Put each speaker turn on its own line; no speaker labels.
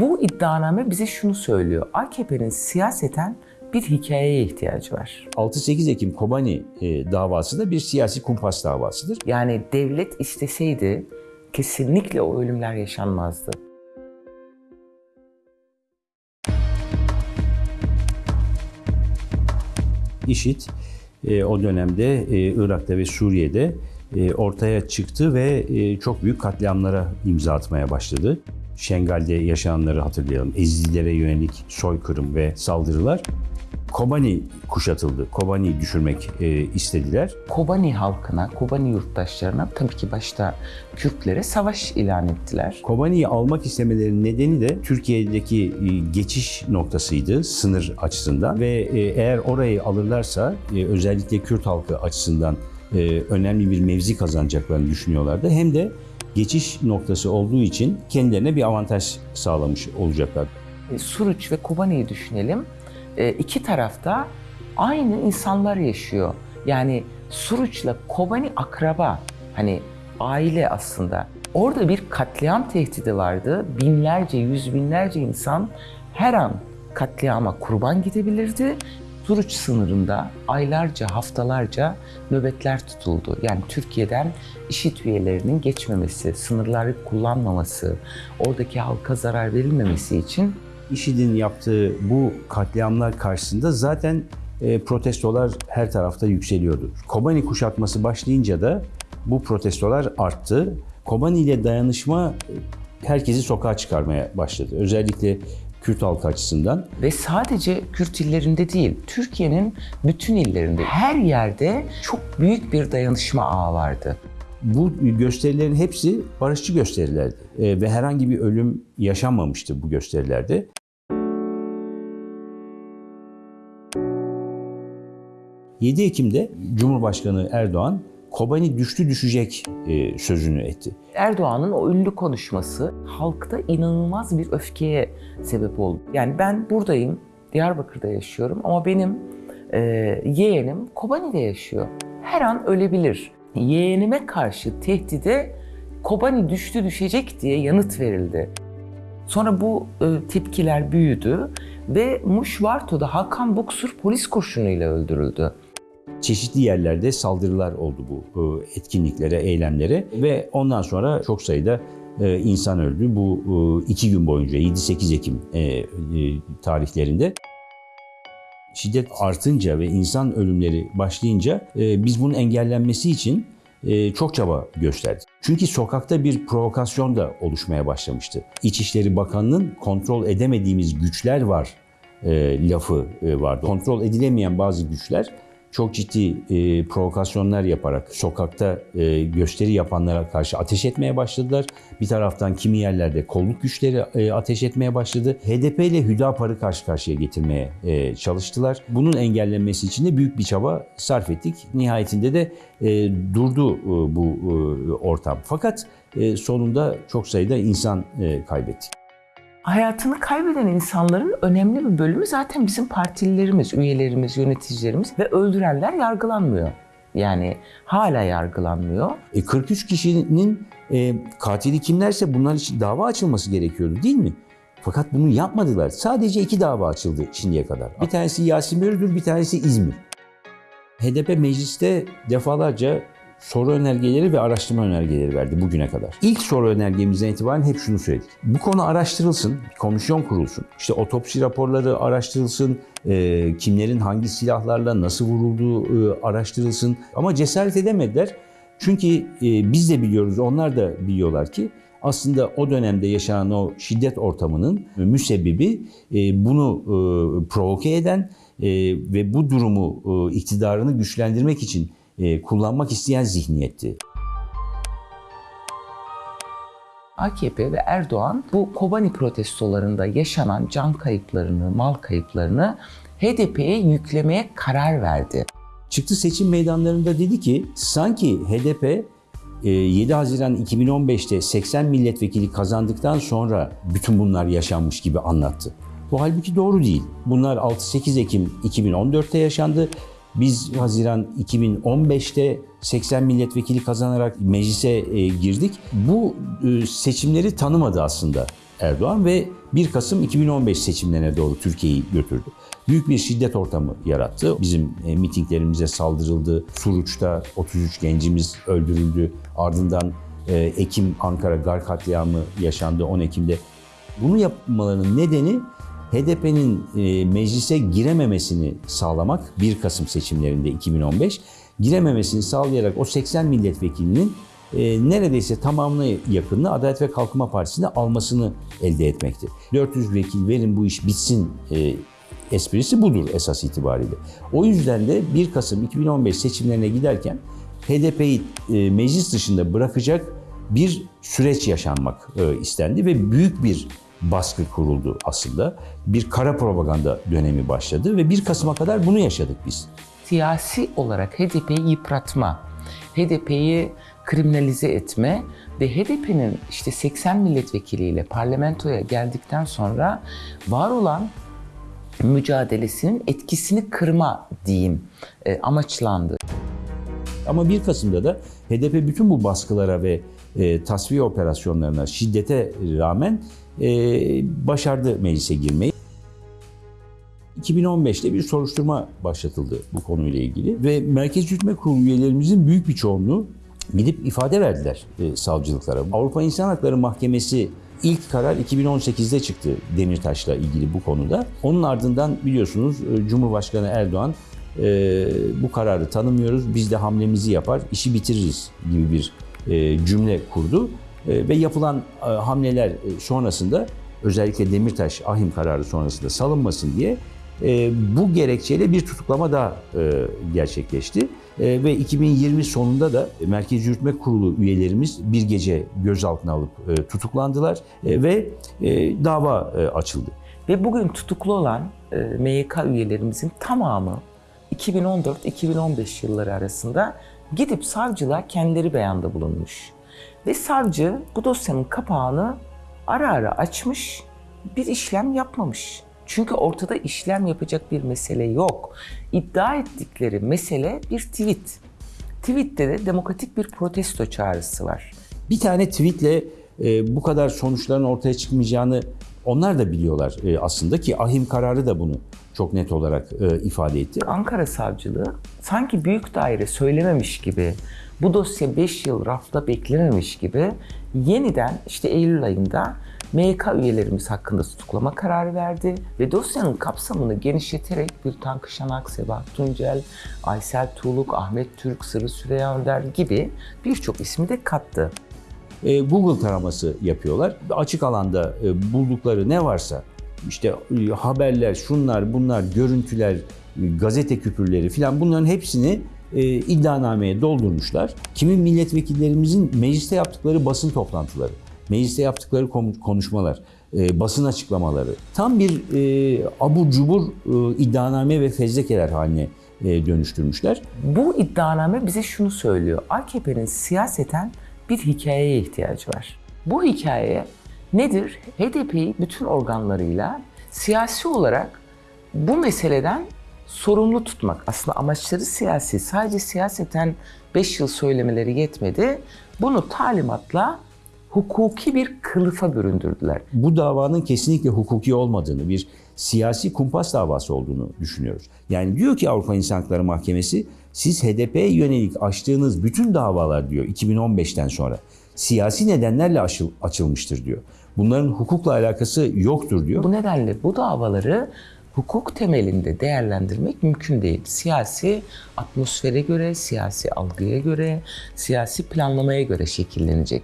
Bu iddianame bize şunu söylüyor. AKP'nin siyaseten bir hikayeye ihtiyacı var.
6-8 Ekim Kobani e, davası da bir siyasi kumpas davasıdır.
Yani devlet isteseydi kesinlikle o ölümler yaşanmazdı.
IŞİD e, o dönemde e, Irak'ta ve Suriye'de e, ortaya çıktı ve e, çok büyük katliamlara imza atmaya başladı. Şengal'de yaşananları hatırlayalım. Ezililere yönelik soykırım ve saldırılar. Kobani kuşatıldı. Kobani'yi düşürmek e, istediler.
Kobani halkına, Kobani yurttaşlarına tabii ki başta Kürtlere savaş ilan ettiler.
Kobani'yi almak istemelerinin nedeni de Türkiye'deki e, geçiş noktasıydı sınır açısından ve e, eğer orayı alırlarsa e, özellikle Kürt halkı açısından e, önemli bir mevzi kazanacaklarını düşünüyorlardı. Hem de geçiş noktası olduğu için kendilerine bir avantaj sağlamış olacaklar.
E, Suruç ve Kobani'yi düşünelim. E, iki tarafta aynı insanlar yaşıyor. Yani Suruç'la Kobani akraba. Hani aile aslında. Orada bir katliam tehdidi vardı. Binlerce, yüz binlerce insan her an katliama kurban gidebilirdi. Suruç sınırında aylarca, haftalarca nöbetler tutuldu. Yani Türkiye'den IŞİD üyelerinin geçmemesi, sınırları kullanmaması, oradaki halka zarar verilmemesi için
IŞİD'in yaptığı bu katliamlar karşısında zaten e, protestolar her tarafta yükseliyordu. Kobani kuşatması başlayınca da bu protestolar arttı. Kobani ile dayanışma e, herkesi sokağa çıkarmaya başladı. Özellikle Kürt halkı açısından.
Ve sadece Kürt illerinde değil, Türkiye'nin bütün illerinde, her yerde çok büyük bir dayanışma ağı vardı.
Bu gösterilerin hepsi barışçı gösterilerdi E, ve herhangi bir ölüm yaşanmamıştı bu gösterilerde. ...7 Ekim'de Cumhurbaşkanı Erdoğan Kobani düştü düşecek e, sözünü etti.
Erdoğan'ın o ünlü konuşması halkta inanılmaz bir öfkeye sebep oldu. Yani ben buradayım, Diyarbakır'da yaşıyorum ama benim e, yeğenim Kobani'de yaşıyor. Her an ölebilir. Yeğenime karşı tehdide Kobani düştü düşecek diye yanıt verildi. Sonra bu e, tepkiler büyüdü ve Muşvarto'da Hakan Buksur polis kurşunuyla öldürüldü.
Çeşitli yerlerde saldırılar oldu bu e, etkinliklere, eylemlere ve ondan sonra çok sayıda e, insan öldü. Bu e, iki gün boyunca 7-8 Ekim tarihlerinde. Şiddet artınca ve insan ölümleri başlayınca biz bunun engellenmesi için çok çaba gösterdik. Çünkü sokakta bir provokasyon da oluşmaya başlamıştı. İçişleri Bakanı'nın kontrol edemediğimiz güçler var lafı vardı. Kontrol edilemeyen bazı güçler çok ciddi e, provokasyonlar yaparak sokakta e, gösteri yapanlara karşı ateş etmeye başladılar. Bir taraftan kimi yerlerde kolluk güçleri e, ateş etmeye başladı. HDP ile Hüdapar'ı karşı karşıya getirmeye e, çalıştılar. Bunun engellenmesi için de büyük bir çaba sarf ettik. Nihayetinde de e, durdu e, bu e, ortam. Fakat e, sonunda çok sayıda insan e, kaybettik
hayatını kaybeden insanların önemli bir bölümü zaten bizim partililerimiz, üyelerimiz, yöneticilerimiz ve öldürenler yargılanmıyor. Yani hala yargılanmıyor.
E 43 kişinin e, katili kimlerse bunlar için dava açılması gerekiyordu değil mi? Fakat bunu yapmadılar. Sadece iki dava açıldı şimdiye kadar. Bir tanesi Yasin Börü'dür, bir tanesi İzmir. HDP mecliste defalarca soru önergeleri ve araştırma önergeleri verdi bugüne kadar. İlk soru önergemizden itibaren hep şunu söyledik. Bu konu araştırılsın, komisyon kurulsun. İşte otopsi raporları araştırılsın, e, kimlerin hangi silahlarla nasıl vurulduğu e, araştırılsın. Ama cesaret edemediler. Çünkü e, biz de biliyoruz, onlar da biliyorlar ki aslında o dönemde yaşanan o şiddet ortamının müsebbibi e, bunu e, provoke eden e, ve bu durumu e, iktidarını güçlendirmek için e, kullanmak isteyen zihniyetti.
AKP ve Erdoğan bu Kobani protestolarında yaşanan can kayıplarını, mal kayıplarını HDP'ye yüklemeye karar verdi.
Çıktı seçim meydanlarında dedi ki sanki HDP 7 e, Haziran 2015'te 80 milletvekili kazandıktan sonra bütün bunlar yaşanmış gibi anlattı. Bu halbuki doğru değil. Bunlar 6-8 Ekim 2014'te yaşandı biz Haziran 2015'te 80 milletvekili kazanarak meclise e, girdik. Bu e, seçimleri tanımadı aslında Erdoğan ve 1 Kasım 2015 seçimlerine doğru Türkiye'yi götürdü. Büyük bir şiddet ortamı yarattı. Bizim e, mitinglerimize saldırıldı. Suruç'ta 33 gencimiz öldürüldü. Ardından Ekim Ankara Gar katliamı yaşandı 10 Ekim'de. Bunu yapmalarının nedeni HDP'nin e, meclise girememesini sağlamak 1 Kasım seçimlerinde 2015 girememesini sağlayarak o 80 milletvekilinin e, neredeyse tamamına yakınını Adalet ve Kalkınma Partisi'ne almasını elde etmekti. 400 vekil verin bu iş bitsin e, esprisi budur esas itibariyle. O yüzden de 1 Kasım 2015 seçimlerine giderken HDP'yi e, meclis dışında bırakacak bir süreç yaşanmak istendi ve büyük bir baskı kuruldu aslında. Bir kara propaganda dönemi başladı ve 1 Kasım'a kadar bunu yaşadık biz.
Siyasi olarak HDP'yi yıpratma, HDP'yi kriminalize etme ve HDP'nin işte 80 milletvekiliyle parlamentoya geldikten sonra var olan mücadelesinin etkisini kırma diyeyim e, amaçlandı.
Ama 1 Kasım'da da HDP bütün bu baskılara ve e, tasfiye operasyonlarına, şiddete rağmen e, başardı meclise girmeyi. 2015'te bir soruşturma başlatıldı bu konuyla ilgili ve Merkez Yürütme Kurulu üyelerimizin büyük bir çoğunluğu gidip ifade verdiler e, savcılıklara. Avrupa İnsan Hakları Mahkemesi ilk karar 2018'de çıktı Demirtaş'la ilgili bu konuda. Onun ardından biliyorsunuz e, Cumhurbaşkanı Erdoğan e, bu kararı tanımıyoruz, biz de hamlemizi yapar, işi bitiririz gibi bir e, cümle kurdu. E, ve yapılan e, hamleler e, sonrasında özellikle Demirtaş ahim kararı sonrasında salınmasın diye bu gerekçeyle bir tutuklama daha gerçekleşti. Ve 2020 sonunda da Merkez Yürütme Kurulu üyelerimiz bir gece gözaltına alıp tutuklandılar ve dava açıldı.
Ve bugün tutuklu olan MYK üyelerimizin tamamı 2014-2015 yılları arasında gidip savcılığa kendileri beyanda bulunmuş. Ve savcı bu dosyanın kapağını ara ara açmış, bir işlem yapmamış. Çünkü ortada işlem yapacak bir mesele yok. İddia ettikleri mesele bir tweet. Tweette de demokratik bir protesto çağrısı var.
Bir tane tweetle e, bu kadar sonuçların ortaya çıkmayacağını onlar da biliyorlar e, aslında ki ahim kararı da bunu çok net olarak e, ifade etti.
Ankara Savcılığı sanki büyük daire söylememiş gibi, bu dosya 5 yıl rafta beklememiş gibi yeniden işte Eylül ayında MYK üyelerimiz hakkında tutuklama kararı verdi ve dosyanın kapsamını genişleterek bir Tankı Şanak, Sebahat Tuncel, Aysel Tuğluk, Ahmet Türk, Sırrı Süreyya Önder gibi birçok ismi de kattı.
E, Google taraması yapıyorlar. Açık alanda e, buldukları ne varsa işte e, haberler, şunlar, bunlar, görüntüler, e, gazete küpürleri filan bunların hepsini e, iddianameye doldurmuşlar. Kimi milletvekillerimizin mecliste yaptıkları basın toplantıları, mecliste yaptıkları konuşmalar, e, basın açıklamaları tam bir e, abur cubur e, iddianame ve fezlekeler haline e, dönüştürmüşler.
Bu iddianame bize şunu söylüyor. AKP'nin siyaseten bir hikayeye ihtiyacı var. Bu hikaye nedir? HDP'yi bütün organlarıyla siyasi olarak bu meseleden sorumlu tutmak. Aslında amaçları siyasi. Sadece siyaseten 5 yıl söylemeleri yetmedi. Bunu talimatla hukuki bir kılıfa büründürdüler.
bu davanın kesinlikle hukuki olmadığını, bir siyasi kumpas davası olduğunu düşünüyoruz. Yani diyor ki Avrupa İnsan Hakları Mahkemesi, siz HDP'ye yönelik açtığınız bütün davalar diyor 2015'ten sonra siyasi nedenlerle açıl- açılmıştır diyor. Bunların hukukla alakası yoktur diyor.
Bu nedenle bu davaları hukuk temelinde değerlendirmek mümkün değil. Siyasi atmosfere göre, siyasi algıya göre, siyasi planlamaya göre şekillenecek.